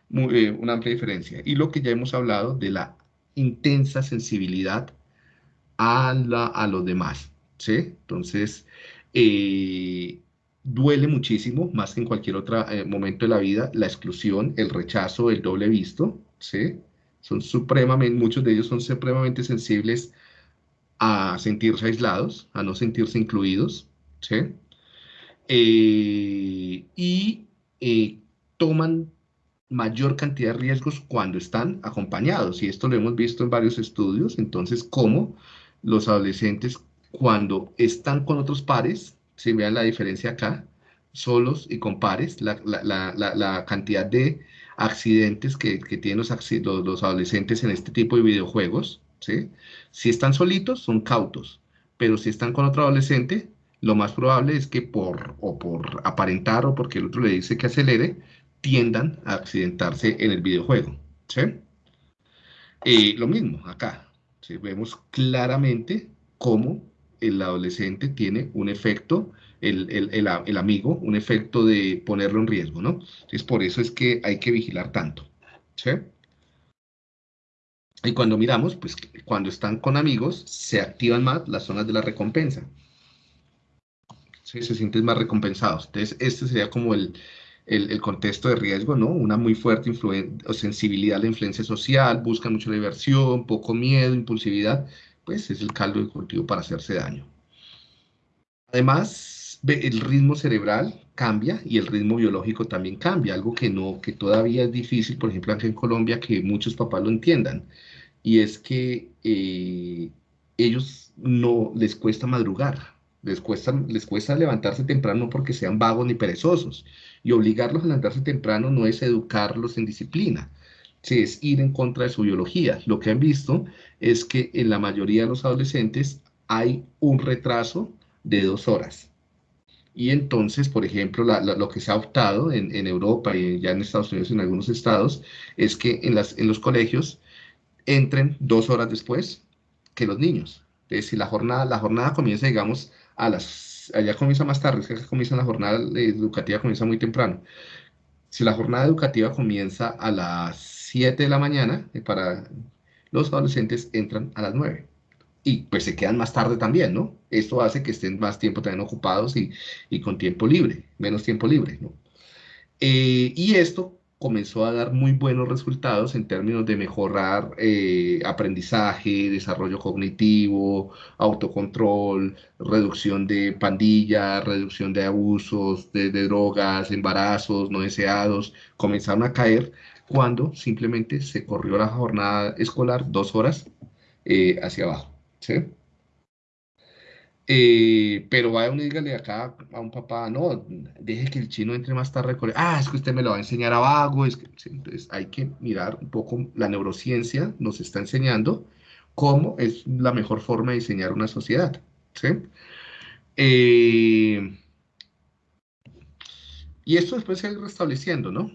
una amplia diferencia. Y lo que ya hemos hablado de la intensa sensibilidad a, la, a los demás, ¿sí? Entonces, eh, duele muchísimo, más que en cualquier otro eh, momento de la vida, la exclusión, el rechazo, el doble visto, ¿sí? Son supremamente, muchos de ellos son supremamente sensibles a sentirse aislados, a no sentirse incluidos, ¿sí? Eh, y toman mayor cantidad de riesgos cuando están acompañados, y esto lo hemos visto en varios estudios, entonces, cómo los adolescentes cuando están con otros pares, si vean la diferencia acá, solos y con pares, la, cantidad de accidentes que, tienen los, los, adolescentes en este tipo de videojuegos, ¿sí? Si están solitos, son cautos, pero si están con otro adolescente, lo más probable es que por, o por aparentar o porque el otro le dice que acelere, tiendan a accidentarse en el videojuego, ¿sí? Y lo mismo acá, vemos claramente cómo el adolescente tiene un efecto, el, amigo, un efecto de ponerlo en riesgo, ¿no? Entonces, por eso es que hay que vigilar tanto, ¿sí? Y cuando miramos, pues cuando están con amigos, se activan más las zonas de la recompensa. ¿Sí? Se sienten más recompensados. Entonces, este sería como el, el, contexto de riesgo, ¿no? Una muy fuerte o sensibilidad a la influencia social, buscan mucho diversión, poco miedo, impulsividad, pues es el caldo de cultivo para hacerse daño. Además, el ritmo cerebral cambia y el ritmo biológico también cambia, algo que, no, que todavía es difícil, por ejemplo, aquí en Colombia, que muchos papás lo entiendan, y es que eh, ellos no les cuesta madrugar, les cuesta, les cuesta levantarse temprano porque sean vagos ni perezosos, y obligarlos a levantarse temprano no es educarlos en disciplina, es ir en contra de su biología. Lo que han visto es que en la mayoría de los adolescentes hay un retraso de dos horas. Y entonces, por ejemplo, lo que se ha optado en, Europa y ya en Estados Unidos, en algunos estados, es que en, las, en los colegios entren dos horas después que los niños. Entonces, si la jornada, la jornada comienza, digamos, a las, allá comienza más tarde, es que comienza la jornada educativa, comienza muy temprano. Si la jornada educativa comienza a las 7 de la mañana, eh, para los adolescentes entran a las 9 y pues se quedan más tarde también, ¿no? Esto hace que estén más tiempo también ocupados y, con tiempo libre, menos tiempo libre, ¿no? Eh, y esto comenzó a dar muy buenos resultados en términos de mejorar eh, aprendizaje, desarrollo cognitivo, autocontrol, reducción de pandillas, reducción de abusos, de, drogas, embarazos no deseados, comenzaron a caer cuando simplemente se corrió la jornada escolar dos horas eh, hacia abajo. ¿sí? Eh, pero vaya uno y dígale acá a un papá, no, deje que el chino entre más tarde. Ah, es que usted me lo va a enseñar a vago. Es que, entonces hay que mirar un poco, la neurociencia nos está enseñando cómo es la mejor forma de diseñar una sociedad. ¿sí? Eh, y esto después se va restableciendo, ¿no?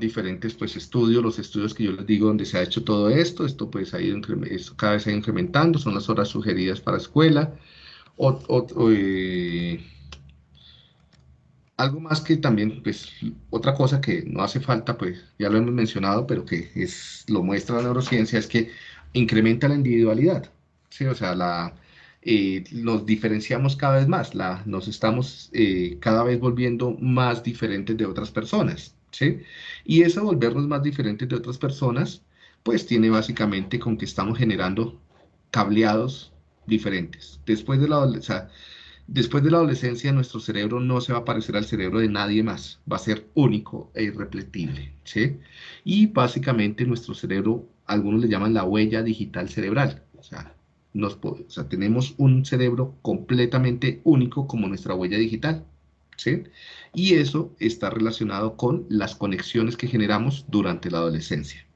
Diferentes pues estudios, los estudios que yo les digo donde se ha hecho todo esto, esto pues ha ido, cada vez ha ido incrementando, son las horas sugeridas para escuela, eh, algo más que también, pues, otra cosa que no hace falta, pues, ya lo hemos mencionado, pero que es, lo muestra la neurociencia, es que incrementa la individualidad, ¿sí? O sea, la, eh, nos diferenciamos cada vez más, la, nos estamos eh, cada vez volviendo más diferentes de otras personas, ¿sí? Y eso volvernos más diferentes de otras personas, pues tiene básicamente con que estamos generando cableados diferentes. Después de la, después de la adolescencia, nuestro cerebro no se va a parecer al cerebro de nadie más, va a ser único e irrepetible, ¿sí? Y básicamente nuestro cerebro, algunos le llaman la huella digital cerebral, o sea, tenemos un cerebro completamente único como nuestra huella digital. Y eso está relacionado con las conexiones que generamos durante la adolescencia.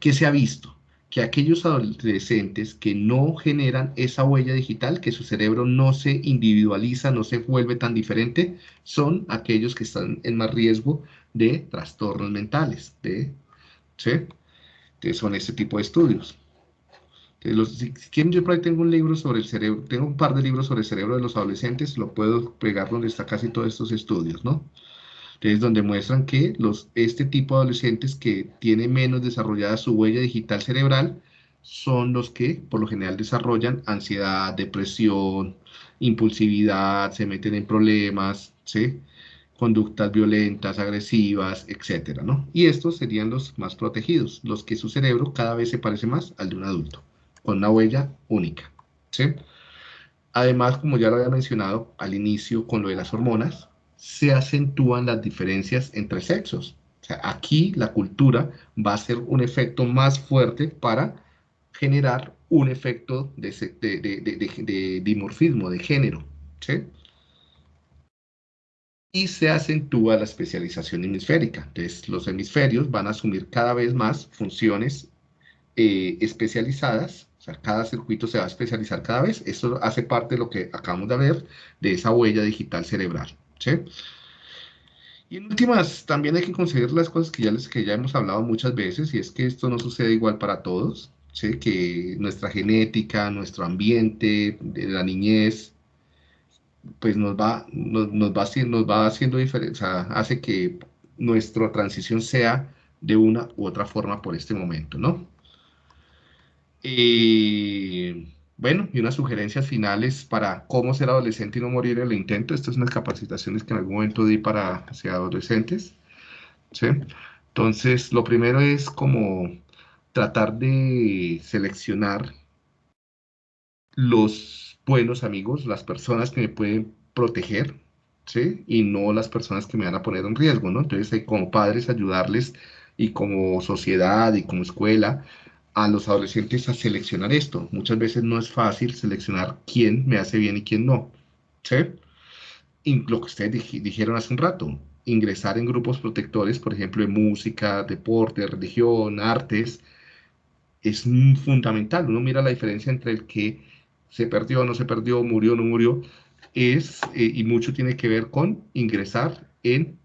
¿Qué se ha visto? Que aquellos adolescentes que no generan esa huella digital, que su cerebro no se individualiza, no se vuelve tan diferente, son aquellos que están en más riesgo de trastornos mentales, de, ¿sí? Que son este tipo de estudios si quieren, yo por ahí tengo un libro sobre el cerebro, tengo un par de libros sobre el cerebro de los adolescentes, lo puedo pegar donde está casi todos estos estudios, ¿no? Entonces, donde muestran que los, este tipo de adolescentes que tiene menos desarrollada su huella digital cerebral son los que por lo general desarrollan ansiedad, depresión, impulsividad, se meten en problemas, ¿sí? conductas violentas, agresivas, etcétera, ¿no? Y estos serían los más protegidos, los que su cerebro cada vez se parece más al de un adulto, con una huella única. Además, como ya lo había mencionado al inicio con lo de las hormonas, se acentúan las diferencias entre sexos. Aquí la cultura va a ser un efecto más fuerte para generar un efecto de, dimorfismo, de género, y se acentúa la especialización hemisférica. Entonces, los hemisferios van a asumir cada vez más funciones eh, especializadas, o sea, cada circuito se va a especializar cada vez. Eso hace parte de lo que acabamos de ver, de esa huella digital cerebral. Y en últimas, también hay que considerar las cosas que ya, les, que ya hemos hablado muchas veces, y es que esto no sucede igual para todos, que nuestra genética, nuestro ambiente, de la niñez, pues nos va, nos, va, nos va haciendo diferencia, hace que nuestra transición sea de una u otra forma por este momento, ¿no? Y bueno, y unas sugerencias finales para cómo ser adolescente y no morir en el intento. Estas son unas capacitaciones que en algún momento di para ser adolescentes, ¿sí? Entonces, lo primero es como tratar de seleccionar los buenos amigos, las personas que me pueden proteger, ¿sí? Y no las personas que me van a poner en riesgo, ¿no? Entonces, como padres ayudarles y como sociedad y como escuela a los adolescentes a seleccionar esto. Muchas veces no es fácil seleccionar quién me hace bien y quién no, ¿sí? Y lo que ustedes dijeron hace un rato, ingresar en grupos protectores, por ejemplo, de música, deporte, religión, artes, es fundamental. Uno mira la diferencia entre el que se perdió, no se perdió, murió, no murió, es, eh, y mucho tiene que ver con ingresar en,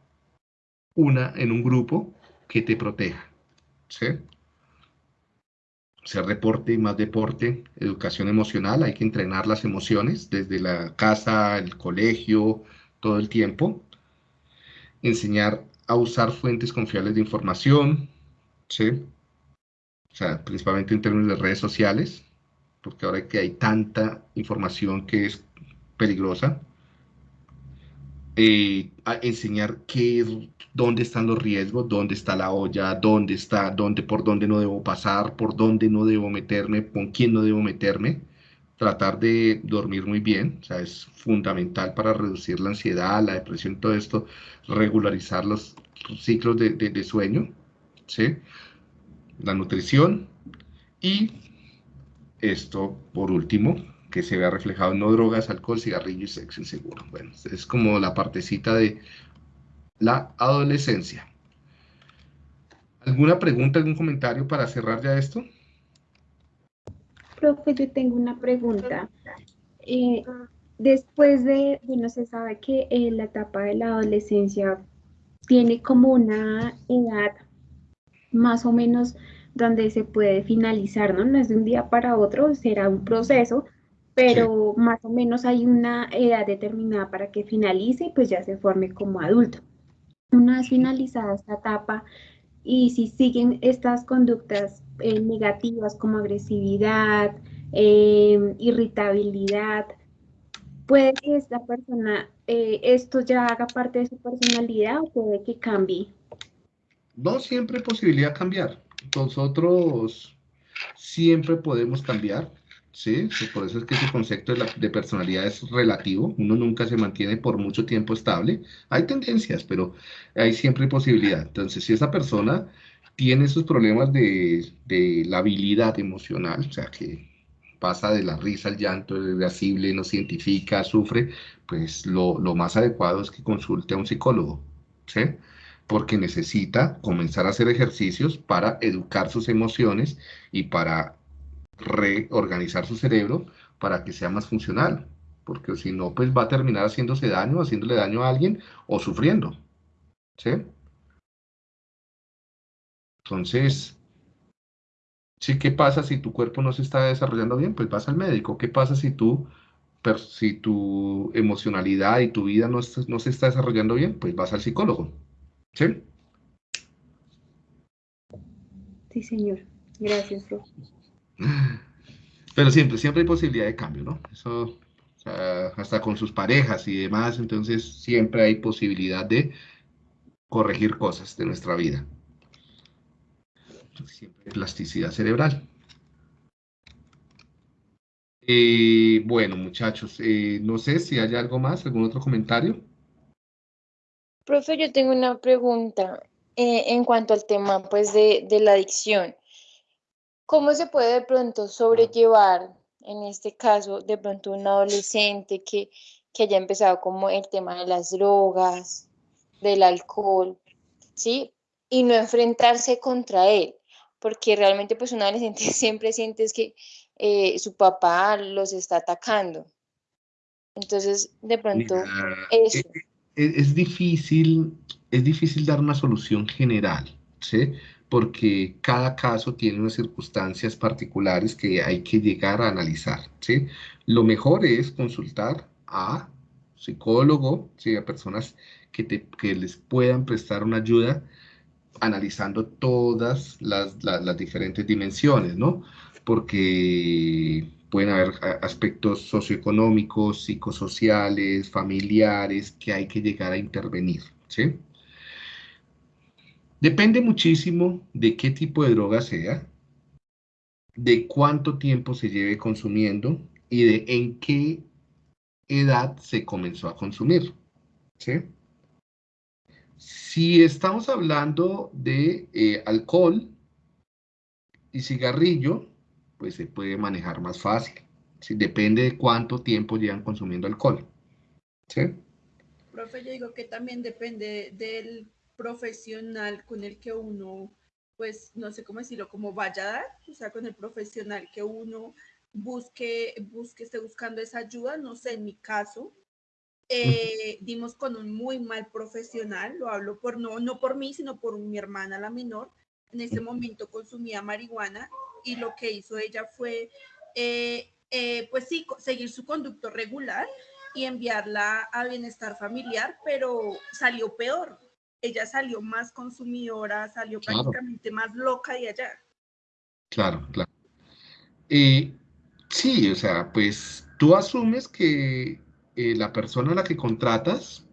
una, en un grupo que te proteja. ¿sí? Ser deporte y más deporte, educación emocional, hay que entrenar las emociones desde la casa, el colegio, todo el tiempo. Enseñar a usar fuentes confiables de información, ¿sí? O sea, principalmente en términos de redes sociales, porque ahora que hay tanta información que es peligrosa, eh, enseñar qué, dónde están los riesgos, dónde está la olla, dónde está, dónde, por dónde no debo pasar, por dónde no debo meterme, con quién no debo meterme. Tratar de dormir muy bien, o sea, es fundamental para reducir la ansiedad, la depresión, todo esto, regularizar los ciclos de, sueño. La nutrición y esto, por último, que se vea reflejado no drogas, alcohol, cigarrillo y sexo inseguro. Bueno, es como la partecita de la adolescencia. ¿Alguna pregunta, algún comentario para cerrar ya esto? Profe, yo tengo una pregunta. Eh, después de, bueno, se sabe que eh, la etapa de la adolescencia tiene como una edad más o menos donde se puede finalizar, ¿no? No es de un día para otro, será un proceso, pero más o menos hay una edad determinada para que finalice y pues ya se forme como adulto. Una vez finalizada esta etapa y si siguen estas conductas eh, negativas como agresividad, eh, irritabilidad, puede que esta persona, eh, esto ya haga parte de su personalidad o puede que cambie. No siempre hay posibilidad de cambiar nosotros siempre podemos cambiar, ¿sí? Por eso es que ese concepto de, personalidad es relativo, uno nunca se mantiene por mucho tiempo estable, hay tendencias, pero hay siempre posibilidad. Entonces, si esa persona tiene esos problemas de, la habilidad emocional, o sea, que pasa de la risa al llanto, es irascible, no se sufre, pues lo, lo más adecuado es que consulte a un psicólogo, ¿sí? porque necesita comenzar a hacer ejercicios para educar sus emociones y para reorganizar su cerebro para que sea más funcional, porque si no, pues va a terminar haciéndose daño, haciéndole daño a alguien o sufriendo. ¿Sí? Entonces, ¿sí qué pasa si tu cuerpo no se está desarrollando bien? Pues vas al médico. ¿Qué pasa si tú si tu emocionalidad y tu vida no, no se está desarrollando bien? Pues vas al psicólogo. ¿Sí? Sí, señor. Gracias, Pero siempre, siempre hay posibilidad de cambio, ¿no? Eso, hasta con sus parejas y demás, entonces siempre hay posibilidad de corregir cosas de nuestra vida. Siempre hay plasticidad cerebral. Eh, bueno, muchachos, eh, no sé si hay algo más, algún otro comentario. Profe, yo tengo una pregunta eh, en cuanto al tema pues, de, de, la adicción. ¿Cómo se puede de pronto sobrellevar, en este caso, de pronto un adolescente que, que haya empezado como el tema de las drogas, del alcohol, ¿sí? Y no enfrentarse contra él, porque realmente pues un adolescente siempre siente que eh, su papá los está atacando. Entonces, de pronto, eso. Es, e, e, es, difícil, es difícil dar una solución general, ¿sí? Porque cada caso tiene unas circunstancias particulares que hay que llegar a analizar, ¿sí? Lo mejor es consultar a psicólogo, ¿sí? a personas que, te, que les puedan prestar una ayuda analizando todas las, las, diferentes dimensiones, ¿no? porque pueden haber aspectos socioeconómicos, psicosociales, familiares, que hay que llegar a intervenir, ¿sí? Depende muchísimo de qué tipo de droga sea, de cuánto tiempo se lleve consumiendo y de en qué edad se comenzó a consumir, ¿sí? Si estamos hablando de eh, alcohol y cigarrillo, pues se puede manejar más fácil. Depende de cuánto tiempo llevan consumiendo alcohol. ¿Sí? Profe, yo digo que también depende del profesional con el que uno, pues no sé cómo decirlo, como vaya a dar, o sea, con el profesional que uno busque, busque, esté buscando esa ayuda, no sé, en mi caso, eh, dimos con un muy mal profesional, lo hablo por no, no por mí, sino por mi hermana la menor, en ese momento consumía marihuana y lo que hizo ella fue, eh, eh, pues sí, seguir su conducto regular y enviarla a bienestar familiar, pero salió peor. Ella salió más consumidora, salió prácticamente más loca de allá. Claro, claro. y sí, o sea, pues tú asumes que eh, la persona a la que contratas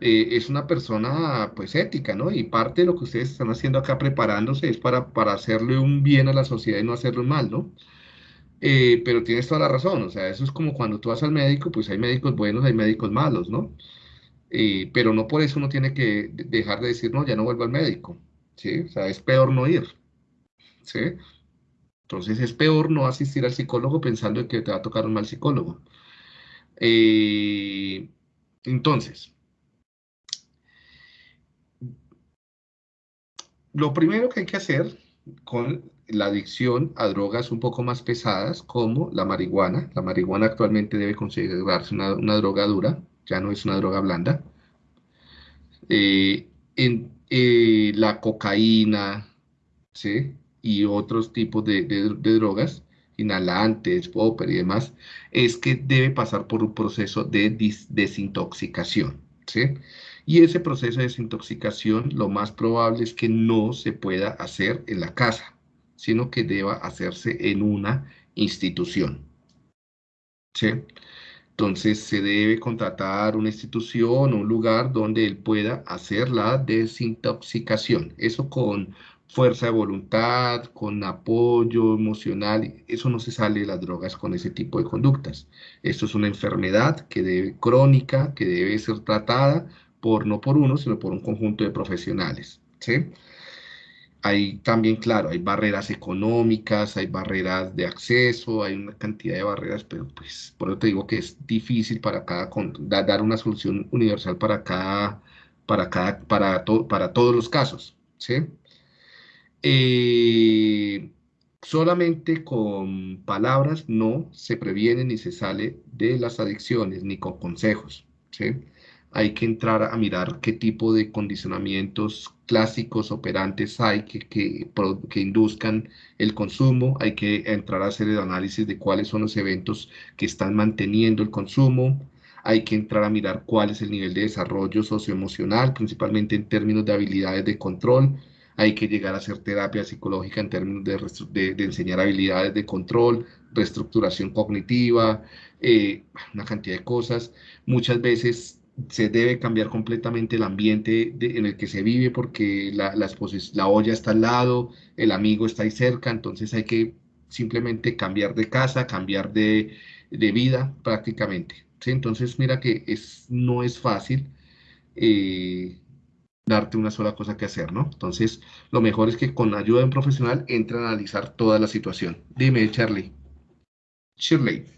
eh, es una persona pues ética, ¿no? Y parte de lo que ustedes están haciendo acá preparándose es para, para hacerle un bien a la sociedad y no hacerle un mal, ¿no? Eh, pero tienes toda la razón, o sea, eso es como cuando tú vas al médico, pues hay médicos buenos, hay médicos malos, ¿no? Eh, pero no por eso uno tiene que dejar de decir, no, ya no vuelvo al médico, ¿sí? O sea, es peor no ir, ¿sí? Entonces es peor no asistir al psicólogo pensando que te va a tocar un mal psicólogo. entonces, Lo primero que hay que hacer con la adicción a drogas un poco más pesadas, como la marihuana. La marihuana actualmente debe considerarse una, droga dura, ya no es una droga blanda. Eh, en, eh, la cocaína, ¿sí? Y otros tipos de, drogas, inhalantes, popper y demás, es que debe pasar por un proceso de desintoxicación, ¿sí? Y ese proceso de desintoxicación lo más probable es que no se pueda hacer en la casa, sino que deba hacerse en una institución. ¿Sí? Entonces se debe contratar una institución o un lugar donde él pueda hacer la desintoxicación. Eso con fuerza de voluntad, con apoyo emocional, eso no se sale de las drogas con ese tipo de conductas. Esto es una enfermedad que debe, crónica que debe ser tratada por, no por uno, sino por un conjunto de profesionales. ¿sí? Hay también, claro, hay barreras económicas, hay barreras de acceso, hay una cantidad de barreras, pero pues por eso te digo que es difícil para cada, dar una solución universal para cada, para cada, para, para todos los casos, ¿sí? Eh, solamente con palabras no se previene ni se sale de las adicciones, ni con consejos, ¿sí? Hay que entrar a mirar qué tipo de condicionamientos clásicos operantes hay que, que, induzcan el consumo, hay que entrar a hacer el análisis de cuáles son los eventos que están manteniendo el consumo, hay que entrar a mirar cuál es el nivel de desarrollo socioemocional, principalmente en términos de habilidades de control, hay que llegar a hacer terapia psicológica en términos de, de, enseñar habilidades de control, reestructuración cognitiva, eh, una cantidad de cosas. Muchas veces se debe cambiar completamente el ambiente en el que se vive porque la, la, la olla está al lado, el amigo está ahí cerca, entonces hay que simplemente cambiar de casa, cambiar de, de vida prácticamente. Entonces mira que es, no es fácil eh, darte una sola cosa que hacer, ¿no? Entonces lo mejor es que con ayuda de un profesional entre a analizar toda la situación. Dime, Charlie. Shirley.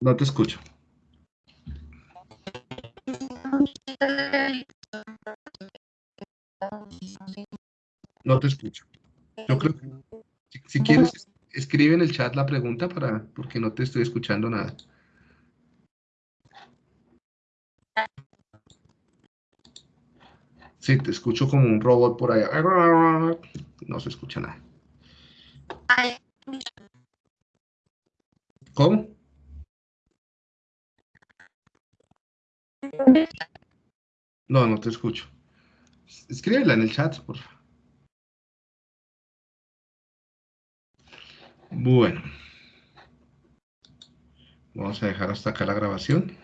No te escucho. No te escucho. Yo creo que si, quieres, escribe en el chat la pregunta para porque no te estoy escuchando nada. Sí, te escucho como un robot por allá. No se escucha nada. ¿Cómo? No, no te escucho. Escríbela en el chat, por favor. Bueno. Vamos a dejar hasta acá la grabación.